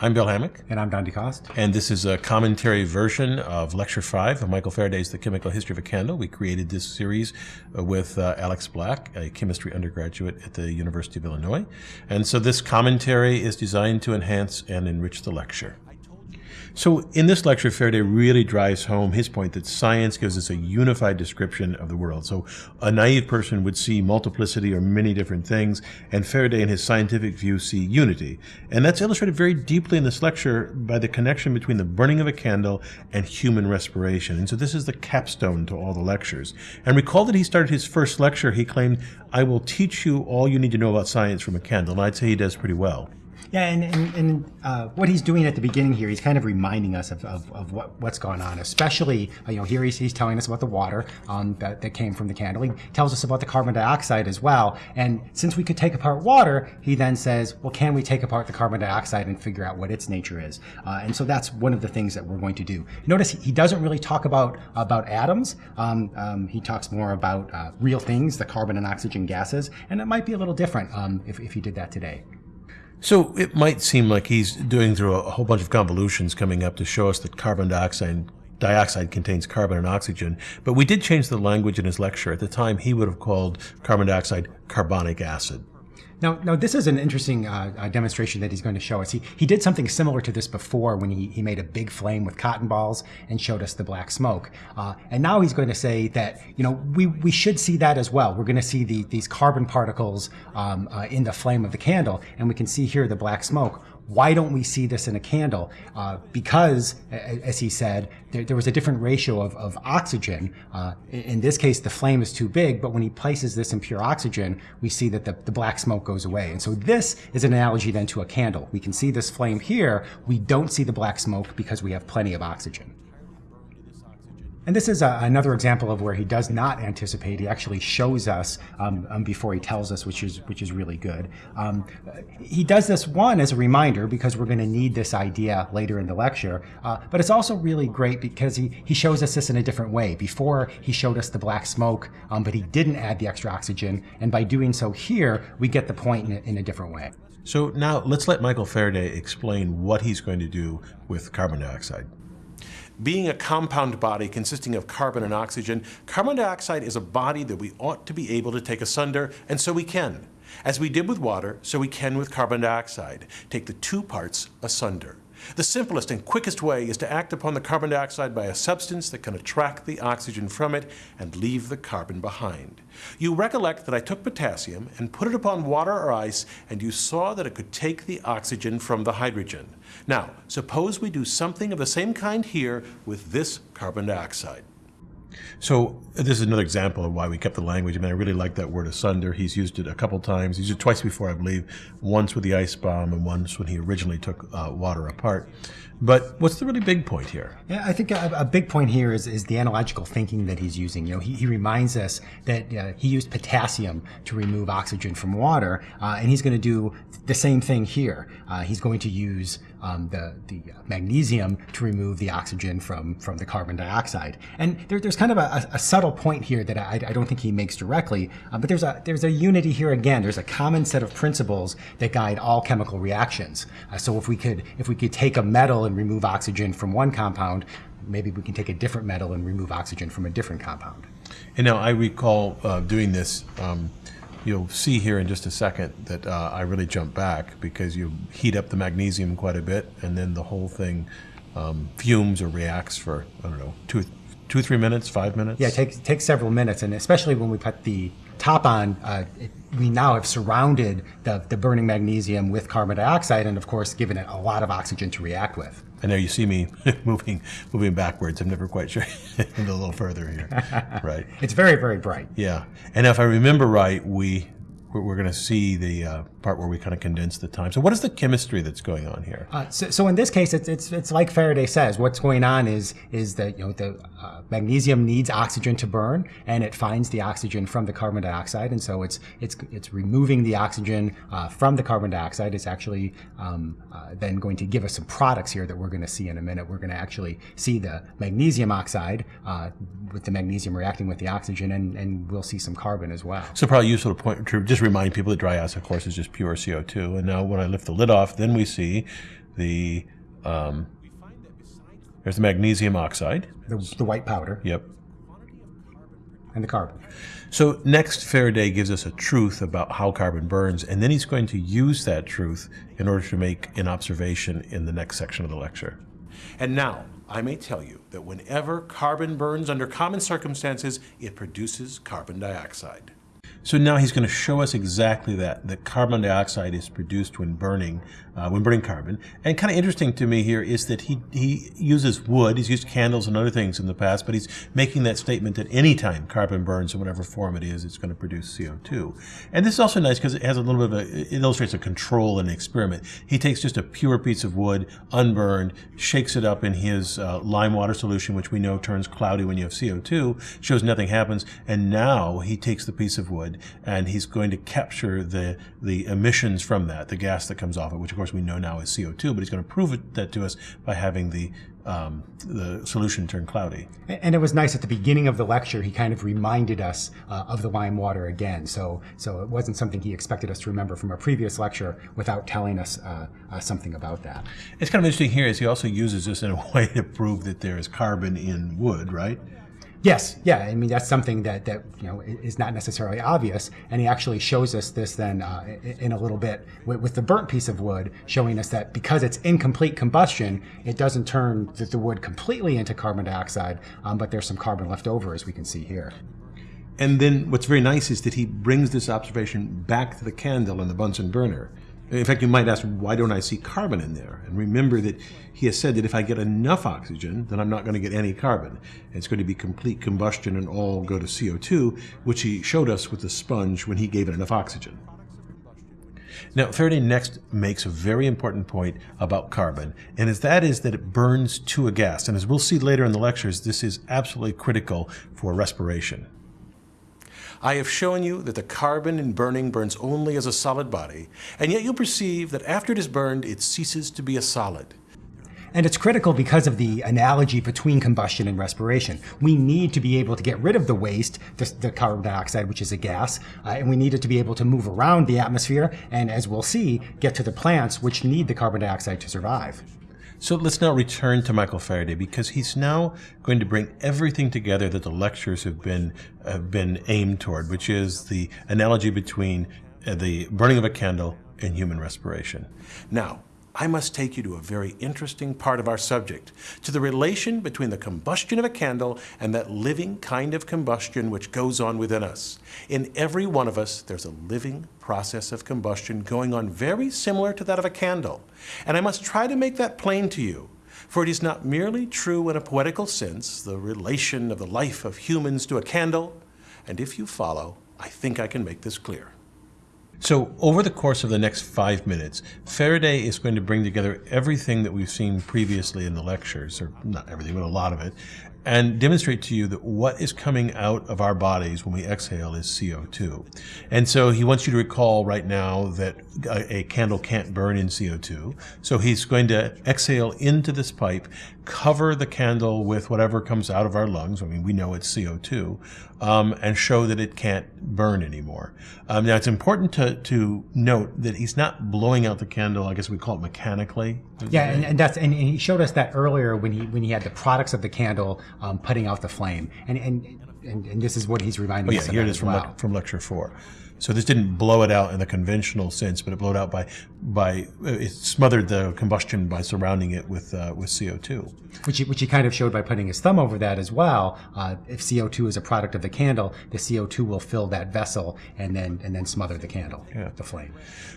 I'm Bill Hammack. And I'm Don DeCoste. And this is a commentary version of Lecture 5 of Michael Faraday's The Chemical History of a Candle. We created this series uh, with uh, Alex Black, a chemistry undergraduate at the University of Illinois. And so this commentary is designed to enhance and enrich the lecture. So in this lecture, Faraday really drives home his point that science gives us a unified description of the world. So a naive person would see multiplicity or many different things, and Faraday in his scientific view see unity. And that's illustrated very deeply in this lecture by the connection between the burning of a candle and human respiration. And so this is the capstone to all the lectures. And recall that he started his first lecture, he claimed, I will teach you all you need to know about science from a candle. And I'd say he does pretty well. Yeah, and, and, and uh, what he's doing at the beginning here, he's kind of reminding us of, of, of what, what's going on, especially, uh, you know, here he's, he's telling us about the water um, that, that came from the candle. He tells us about the carbon dioxide as well. And since we could take apart water, he then says, well, can we take apart the carbon dioxide and figure out what its nature is? Uh, and so that's one of the things that we're going to do. Notice he doesn't really talk about, about atoms. Um, um, he talks more about uh, real things, the carbon and oxygen gases, and it might be a little different um, if, if he did that today. So it might seem like he's doing through a whole bunch of convolutions coming up to show us that carbon dioxide dioxide contains carbon and oxygen, but we did change the language in his lecture. At the time, he would have called carbon dioxide carbonic acid. Now, now this is an interesting uh, uh, demonstration that he's going to show us. He, he did something similar to this before when he, he made a big flame with cotton balls and showed us the black smoke. Uh, and now he's going to say that, you know, we, we should see that as well. We're going to see the, these carbon particles um, uh, in the flame of the candle, and we can see here the black smoke why don't we see this in a candle? Uh, because, as he said, there, there, was a different ratio of, of oxygen. Uh, in this case, the flame is too big, but when he places this in pure oxygen, we see that the, the black smoke goes away. And so this is an analogy then to a candle. We can see this flame here. We don't see the black smoke because we have plenty of oxygen. And this is a, another example of where he does not anticipate. He actually shows us um, um, before he tells us, which is which is really good. Um, he does this one as a reminder because we're going to need this idea later in the lecture. Uh, but it's also really great because he he shows us this in a different way. Before he showed us the black smoke, um, but he didn't add the extra oxygen, and by doing so here, we get the point in in a different way. So now let's let Michael Faraday explain what he's going to do with carbon dioxide. Being a compound body consisting of carbon and oxygen, carbon dioxide is a body that we ought to be able to take asunder, and so we can. As we did with water, so we can with carbon dioxide, take the two parts asunder. The simplest and quickest way is to act upon the carbon dioxide by a substance that can attract the oxygen from it and leave the carbon behind. You recollect that I took potassium and put it upon water or ice, and you saw that it could take the oxygen from the hydrogen. Now, suppose we do something of the same kind here with this carbon dioxide. So this is another example of why we kept the language. I mean, I really like that word asunder. He's used it a couple times. He's used it twice before, I believe, once with the ice bomb and once when he originally took uh, water apart. But what's the really big point here? Yeah, I think a, a, big point here is, is the analogical thinking that he's using. You know, he, he reminds us that uh, he used potassium to remove oxygen from water, uh, and he's going to do the same thing here. Uh, he's going to use um, the, the magnesium to remove the oxygen from, from the carbon dioxide. And there, there's kind of a, a, subtle point here that I, I, don't think he makes directly, uh, but there's a, there's a unity here again. There's a common set of principles that guide all chemical reactions. Uh, so if we could if we could take a metal and remove oxygen from one compound, maybe we can take a different metal and remove oxygen from a different compound. And now I recall uh, doing this. Um, you'll see here in just a second that uh, I really jump back because you heat up the magnesium quite a bit, and then the whole thing um, fumes or reacts for I don't know two, two, three minutes, five minutes. Yeah, it takes takes several minutes, and especially when we put the top on, uh, it, we now have surrounded the, the burning magnesium with carbon dioxide, and of course, given it a lot of oxygen to react with. And there you see me moving moving backwards. I'm never quite sure. a little further here. Right. it's very, very bright. Yeah. And if I remember right, we we're going to see the uh, part where we kind of condense the time. So what is the chemistry that's going on here? Uh, so, so, in this case, it's, it's, it's like Faraday says. What's going on is is that you know the uh, magnesium needs oxygen to burn, and it finds the oxygen from the carbon dioxide, and so it's it's it's removing the oxygen uh, from the carbon dioxide. It's actually um, uh, then going to give us some products here that we're going to see in a minute. We're going to actually see the magnesium oxide uh, with the magnesium reacting with the oxygen, and, and we'll see some carbon as well. So probably useful to point to just remind people that dry ice, of course, is just pure CO2. And now when I lift the lid off, then we see the um, there's the magnesium oxide. The, the white powder Yep. and the carbon. So next, Faraday gives us a truth about how carbon burns, and then he's going to use that truth in order to make an observation in the next section of the lecture. And now, I may tell you that whenever carbon burns under common circumstances, it produces carbon dioxide. So now he's going to show us exactly that, that carbon dioxide is produced when burning, uh, when burning carbon. And kind of interesting to me here is that he, he uses wood, he's used candles and other things in the past, but he's making that statement that anytime carbon burns in whatever form it is, it's going to produce CO2. And this is also nice because it has a little bit of a, it illustrates a control and experiment. He takes just a pure piece of wood, unburned, shakes it up in his uh, lime water solution, which we know turns cloudy when you have CO2, shows nothing happens, and now he takes the piece of wood and he's going to capture the, the emissions from that, the gas that comes off it, which of course we know now is CO2, but he's going to prove it, that to us by having the, um, the solution turn cloudy. And it was nice at the beginning of the lecture. He kind of reminded us uh, of the lime water again. So, so it wasn't something he expected us to remember from a previous lecture without telling us uh, uh, something about that. It's kind of interesting here is he also uses this in a way to prove that there is carbon in wood, right? Yes, yeah. I mean, that's something that that you know is not necessarily obvious, and he actually shows us this then uh, in a little bit with, with the burnt piece of wood, showing us that because it's incomplete combustion, it doesn't turn the, the wood completely into carbon dioxide, um, but there's some carbon left over, as we can see here. And then what's very nice is that he brings this observation back to the candle in the Bunsen burner. In fact, you might ask, why don't I see carbon in there? And remember that he has said that if I get enough oxygen, then I'm not going to get any carbon. It's going to be complete combustion and all go to CO2, which he showed us with the sponge when he gave it enough oxygen. Now, Faraday next makes a very important point about carbon, and as that is that it burns to a gas. And as we'll see later in the lectures, this is absolutely critical for respiration. I have shown you that the carbon in burning burns only as a solid body, and yet you'll perceive that after it is burned, it ceases to be a solid. And it's critical because of the analogy between combustion and respiration. We need to be able to get rid of the waste, the, the carbon dioxide, which is a gas, uh, and we need it to be able to move around the atmosphere, and as we'll see, get to the plants which need the carbon dioxide to survive. So let's now return to Michael Faraday because he's now going to bring everything together that the lectures have been have been aimed toward, which is the analogy between uh, the burning of a candle and human respiration. Now, I must take you to a very interesting part of our subject, to the relation between the combustion of a candle and that living kind of combustion which goes on within us. In every one of us, there's a living process of combustion going on very similar to that of a candle. And I must try to make that plain to you. For it is not merely true in a poetical sense, the relation of the life of humans to a candle, and if you follow, I think I can make this clear. So, over the course of the next five minutes, Faraday is going to bring together everything that we've seen previously in the lectures, or not everything, but a lot of it, and demonstrate to you that what is coming out of our bodies when we exhale is CO2. And so he wants you to recall right now that a, candle can't burn in CO2. So he's going to exhale into this pipe, cover the candle with whatever comes out of our lungs. I mean, we know it's CO2, um, and show that it can't burn anymore. Um, now, it's important to, to note that he's not blowing out the candle, I guess we call it mechanically. Yeah, and, and that's and, and he showed us that earlier when he when he had the products of the candle um, putting out the flame, and and, and and this is what he's reminding Oh, yeah, us here it is from, lec- from lecture four. So this didn't blow it out in the conventional sense, but it blew it out by by it smothered the combustion by surrounding it with uh, with CO2. which he, which he kind of showed by putting his thumb over that as well. Uh, if CO2 is a product of the candle, the CO2 will fill that vessel and then and then smother the candle, yeah. the flame.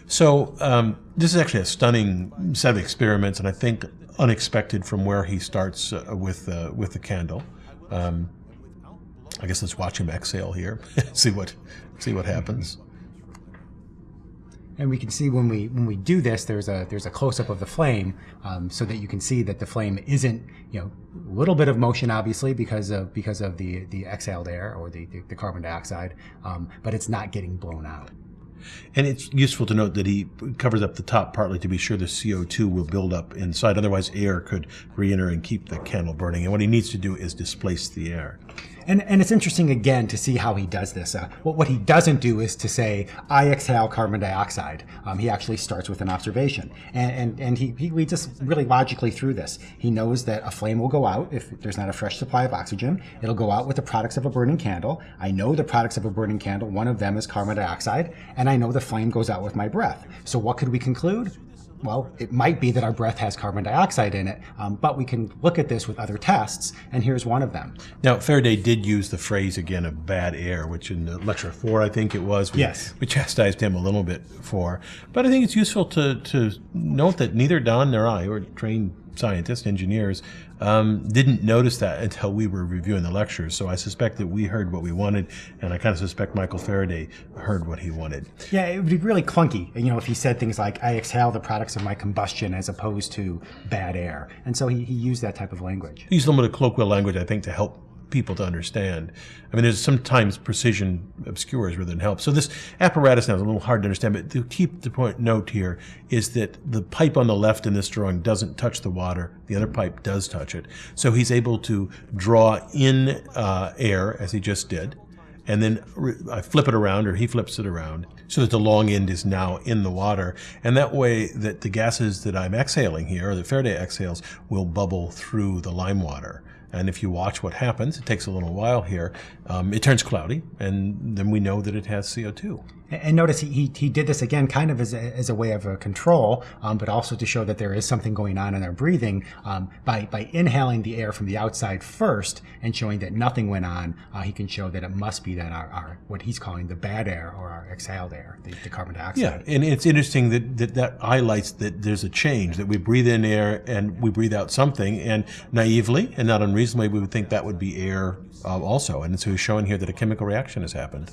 So um, this is actually a stunning set of experiments, and I think unexpected from where he starts uh, with uh, with the candle. Um, I guess let's watch him exhale here, see what see what happens. And we can see when we when we do this, there's a there's a close up of the flame, um, so that you can see that the flame isn't you know a little bit of motion obviously because of because of the the exhaled air or the the, the carbon dioxide, um, but it's not getting blown out. And it's useful to note that he covers up the top partly to be sure the CO2 will build up inside. Otherwise, air could re-enter and keep the candle burning. And what he needs to do is displace the air. And, and it's interesting again to see how he does this. Uh, what, what he doesn't do is to say, I exhale carbon dioxide. Um, he actually starts with an observation. And, and, and he, he leads us really logically through this. He knows that a flame will go out if there's not a fresh supply of oxygen. It'll go out with the products of a burning candle. I know the products of a burning candle, one of them is carbon dioxide, and I know the flame goes out with my breath. So what could we conclude? Well, it might be that our breath has carbon dioxide in it, um, but we can look at this with other tests, and here's one of them. Now, Faraday did use the phrase again of bad air, which in lecture four, I think it was, we, yes. we chastised him a little bit for. But I think it's useful to, to note that neither Don nor I, or trained scientists, engineers, um, didn't notice that until we were reviewing the lectures. So I suspect that we heard what we wanted, and I kind of suspect Michael Faraday heard what he wanted. Yeah, it would be really clunky, you know, if he said things like, I exhale the products of my combustion as opposed to bad air. And so he, he used that type of language. He used a little bit of colloquial language, I think, to help people to understand. I mean, there's sometimes precision obscures rather than help. So this apparatus now is a little hard to understand, but to keep the point note here is that the pipe on the left in this drawing doesn't touch the water. The other pipe does touch it. So he's able to draw in uh, air, as he just did, and then I flip it around, or he flips it around, so that the long end is now in the water. And that way that the gases that I'm exhaling here, or that Faraday exhales, will bubble through the lime water. And if you watch what happens, it takes a little while here, um, it turns cloudy, and then we know that it has CO2. And notice he, he, he did this again kind of as a, as a way of a control, um, but also to show that there is something going on in our breathing um, by, by inhaling the air from the outside first and showing that nothing went on. Uh, he can show that it must be that our, our, what he's calling the bad air or our exhaled air, the, the carbon dioxide. Yeah, and it's interesting that, that that highlights that there's a change, that we breathe in air and we breathe out something, and naively and not unreasonably, we would think that would be air uh, also. And so he's showing here that a chemical reaction has happened.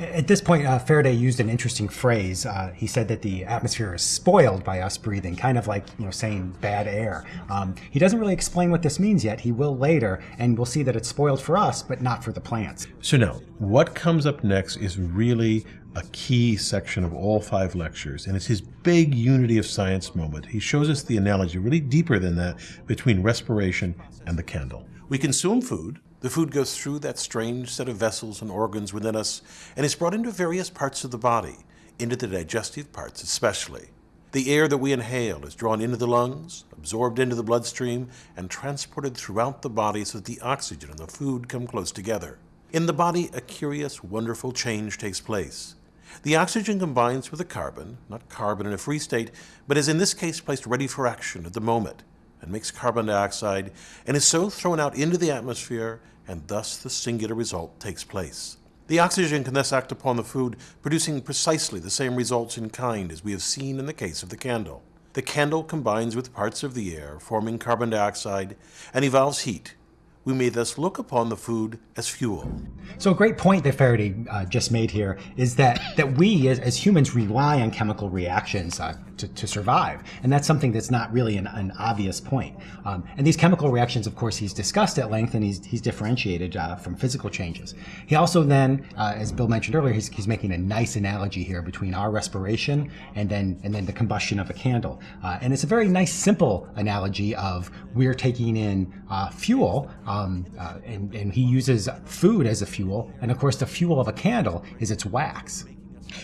At this point, uh, Faraday used an interesting phrase. Uh, he said that the atmosphere is spoiled by us breathing, kind of like you know saying bad air. Um, he doesn't really explain what this means yet. He will later, and we'll see that it's spoiled for us, but not for the plants. So now, what comes up next is really a key section of all five lectures, and it's his big unity of science moment. He shows us the analogy, really deeper than that, between respiration and the candle. We consume food, the food goes through that strange set of vessels and organs within us and is brought into various parts of the body, into the digestive parts especially. The air that we inhale is drawn into the lungs, absorbed into the bloodstream, and transported throughout the body so that the oxygen and the food come close together. In the body, a curious, wonderful change takes place. The oxygen combines with the carbon, not carbon in a free state, but is in this case placed ready for action at the moment and makes carbon dioxide and is so thrown out into the atmosphere and thus the singular result takes place. The oxygen can thus act upon the food, producing precisely the same results in kind as we have seen in the case of the candle. The candle combines with parts of the air, forming carbon dioxide, and evolves heat, we may thus look upon the food as fuel. So a great point that Faraday uh, just made here is that, that we as, as humans rely on chemical reactions uh, to, to, survive. And that's something that's not really an, an obvious point. Um, and these chemical reactions, of course, he's discussed at length and he's, he's differentiated uh, from physical changes. He also then, uh, as Bill mentioned earlier, he's, he's making a nice analogy here between our respiration and then, and then the combustion of a candle. Uh, and it's a very nice, simple analogy of we're taking in uh, fuel um, uh, and, and he uses food as a fuel. And of course, the fuel of a candle is its wax.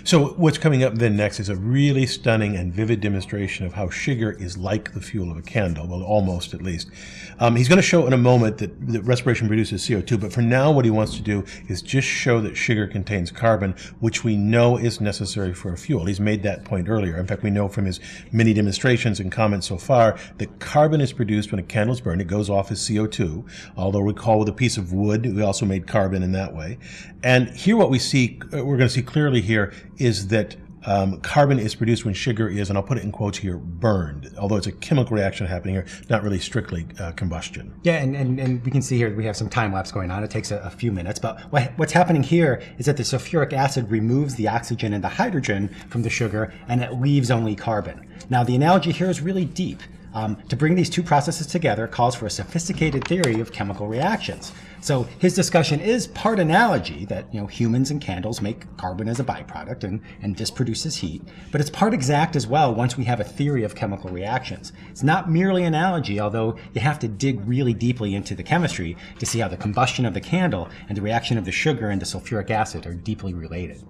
So what's coming up then next is a really stunning and vivid demonstration of how sugar is like the fuel of a candle, well, almost at least. Um, he's going to show in a moment that, that respiration produces CO2, but for now what he wants to do is just show that sugar contains carbon, which we know is necessary for a fuel. He's made that point earlier. In fact, we know from his many demonstrations and comments so far that carbon is produced when a candle is burned. It goes off as CO2, although we recall with a piece of wood, we also made carbon in that way. And here what we see, uh, we're going to see clearly here is that um, carbon is produced when sugar is, and I'll put it in quotes here, burned, although it's a chemical reaction happening here, not really strictly uh, combustion. Yeah, and, and, and we can see here we have some time lapse going on. It takes a, a few minutes, but what, what's happening here is that the sulfuric acid removes the oxygen and the hydrogen from the sugar, and it leaves only carbon. Now, the analogy here is really deep. Um, to bring these two processes together calls for a sophisticated theory of chemical reactions. So his discussion is part analogy that you know humans and candles make carbon as a byproduct and, and this produces heat, but it's part exact as well once we have a theory of chemical reactions. It's not merely analogy, although you have to dig really deeply into the chemistry to see how the combustion of the candle and the reaction of the sugar and the sulfuric acid are deeply related.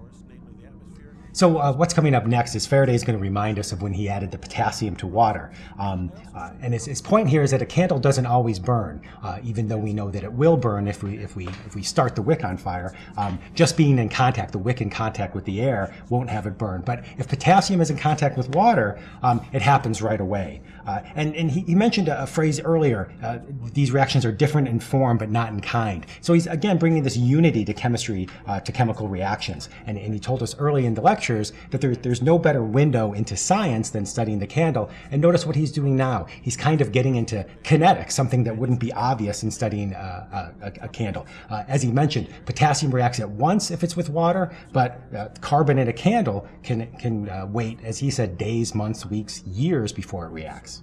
So uh, what's coming up next is Faraday is going to remind us of when he added the potassium to water. Um, uh, and his, his, point here is that a candle doesn't always burn, uh, even though we know that it will burn if we if we if we start the wick on fire. Um, just being in contact, the wick in contact with the air won't have it burn. But if potassium is in contact with water, um, it happens right away. Uh, and and he, he mentioned a, a, phrase earlier: uh, these reactions are different in form but not in kind. So he's again bringing this unity to chemistry uh, to chemical reactions. And, and he told us early in the lecture lectures that there, there's no better window into science than studying the candle. And notice what he's doing now. He's kind of getting into kinetics, something that wouldn't be obvious in studying uh, a, a, candle. Uh, as he mentioned, potassium reacts at once if it's with water, but uh, carbon in a candle can, can uh, wait, as he said, days, months, weeks, years before it reacts.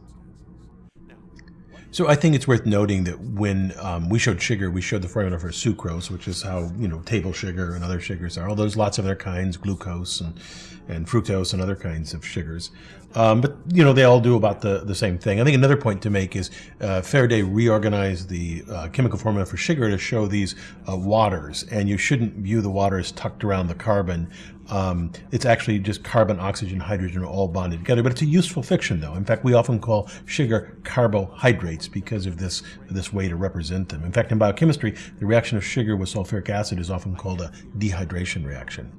So I think it's worth noting that when um, we showed sugar, we showed the formula for sucrose, which is how you know table sugar and other sugars are. There's lots of other kinds, glucose and and fructose and other kinds of sugars. Um, but you know they all do about the the same thing. I think another point to make is uh, Faraday reorganized the uh, chemical formula for sugar to show these uh, waters, and you shouldn't view the water as tucked around the carbon. Um, it's actually just carbon, oxygen, hydrogen all bonded together. But it's a useful fiction, though. In fact, we often call sugar carbohydrates because of this this way to represent them. In fact, in biochemistry, the reaction of sugar with sulfuric acid is often called a dehydration reaction.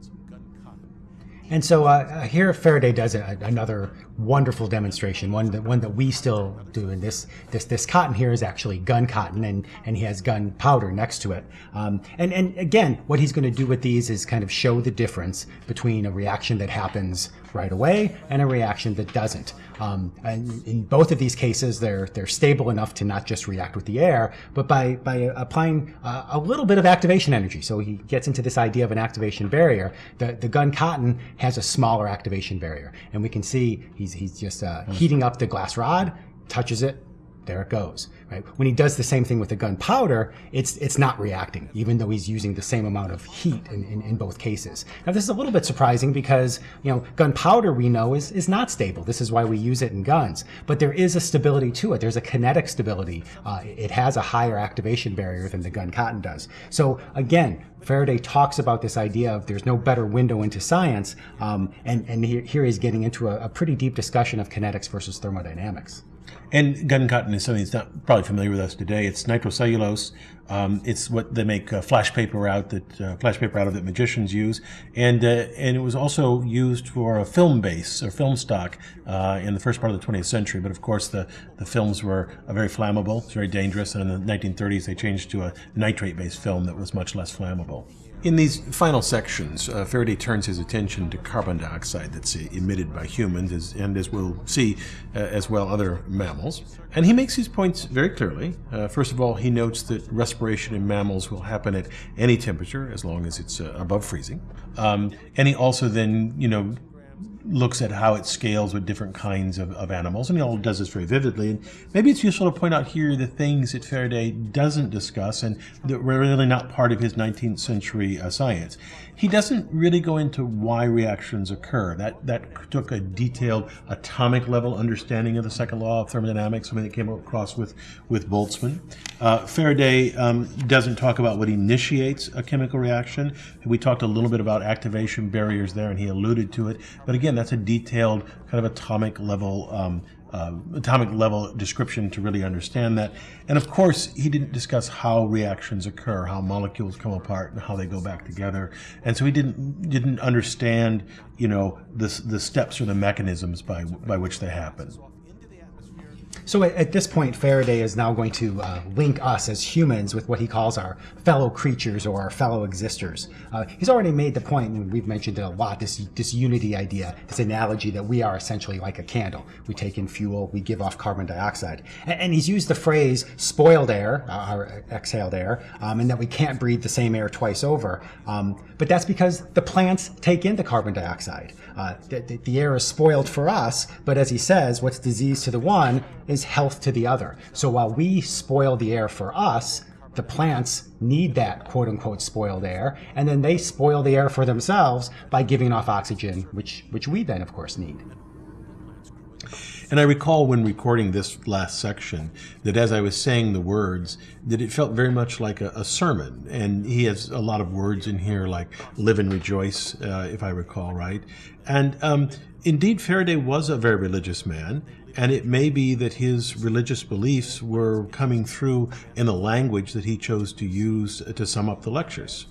And so uh, here Faraday does another wonderful demonstration, one that one that we still do. And this this this cotton here is actually gun cotton, and and he has gunpowder next to it. Um, and and again, what he's going to do with these is kind of show the difference between a reaction that happens right away and a reaction that doesn't. Um, and in both of these cases, they're they're stable enough to not just react with the air, but by by applying uh, a little bit of activation energy. So he gets into this idea of an activation barrier. The the gun cotton has a smaller activation barrier, and we can see he's he's just uh, heating up the glass rod, touches it, there it goes. Right? When he does the same thing with the gunpowder, it's it's not reacting, even though he's using the same amount of heat in, in, in, both cases. Now this is a little bit surprising because you know gunpowder we know is, is not stable. This is why we use it in guns. But there is a stability to it. There's a kinetic stability. Uh, it has a higher activation barrier than the gun cotton does. So again, Faraday talks about this idea of there's no better window into science, um, and, and here, here he's getting into a, a pretty deep discussion of kinetics versus thermodynamics. And gun cotton is something that's not probably familiar with us today. It's nitrocellulose. Um, it's what they make uh, flash paper out that uh, flash paper out of that magicians use, and uh, and it was also used for a film base or film stock uh, in the first part of the 20th century. But of course, the the films were uh, very flammable, it's very dangerous, and in the 1930s they changed to a nitrate-based film that was much less flammable. In these final sections, uh, Faraday turns his attention to carbon dioxide that's emitted by humans, as, and as we'll see, uh, as well other mammals. And he makes his points very clearly. Uh, first of all, he notes that respiration in mammals will happen at any temperature, as long as it's uh, above freezing. Um, and he also then, you know, looks at how it scales with different kinds of, of animals, and he all does this very vividly. And maybe it's useful to point out here the things that Faraday doesn't discuss and that were really not part of his 19th century uh, science. He doesn't really go into why reactions occur. That that took a detailed atomic level understanding of the second law of thermodynamics, something that came across with with Boltzmann. Uh, Faraday um, doesn't talk about what initiates a chemical reaction. We talked a little bit about activation barriers there, and he alluded to it. But again, that's a detailed kind of atomic level um, uh, atomic level description to really understand that. And of course, he didn't discuss how reactions occur, how molecules come apart, and how they go back together. And so he didn't didn't understand, you know, the the steps or the mechanisms by by which they happen. So at, this point, Faraday is now going to uh, link us as humans with what he calls our fellow creatures or our fellow existers. Uh, he's already made the point, and we've mentioned it a lot, this, this unity idea, this analogy that we are essentially like a candle. We take in fuel, we give off carbon dioxide. And, and he's used the phrase spoiled air, uh, or exhaled air, um, and that we can't breathe the same air twice over. Um, but that's because the plants take in the carbon dioxide. Uh, the, the, air is spoiled for us, but as he says, what's disease to the one is health to the other. So while we spoil the air for us, the plants need that quote unquote spoiled air, and then they spoil the air for themselves by giving off oxygen, which, which we then, of course, need. And I recall when recording this last section that as I was saying the words, that it felt very much like a, a sermon. And he has a lot of words in here like live and rejoice, uh, if I recall right. And um, indeed, Faraday was a very religious man. And it may be that his religious beliefs were coming through in the language that he chose to use to sum up the lectures.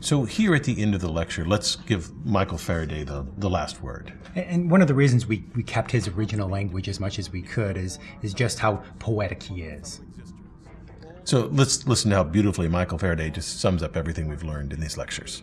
So here at the end of the lecture, let's give Michael Faraday the, the last word. And one of the reasons we, we kept his original language as much as we could is, is just how poetic he is. So let's listen to how beautifully Michael Faraday just sums up everything we've learned in these lectures.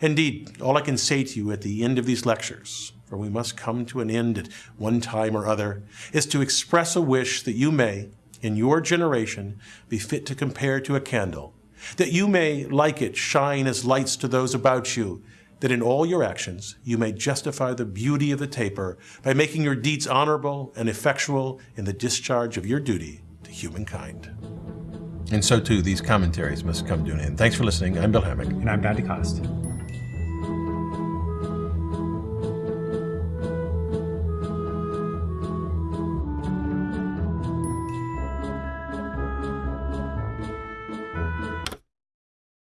Indeed, all I can say to you at the end of these lectures, for we must come to an end at one time or other, is to express a wish that you may, in your generation, be fit to compare to a candle that you may, like it, shine as lights to those about you, that in all your actions you may justify the beauty of the taper by making your deeds honorable and effectual in the discharge of your duty to humankind. And so too, these commentaries must come to an end. Thanks for listening. I'm Bill Hammack. And I'm Don DeCoste.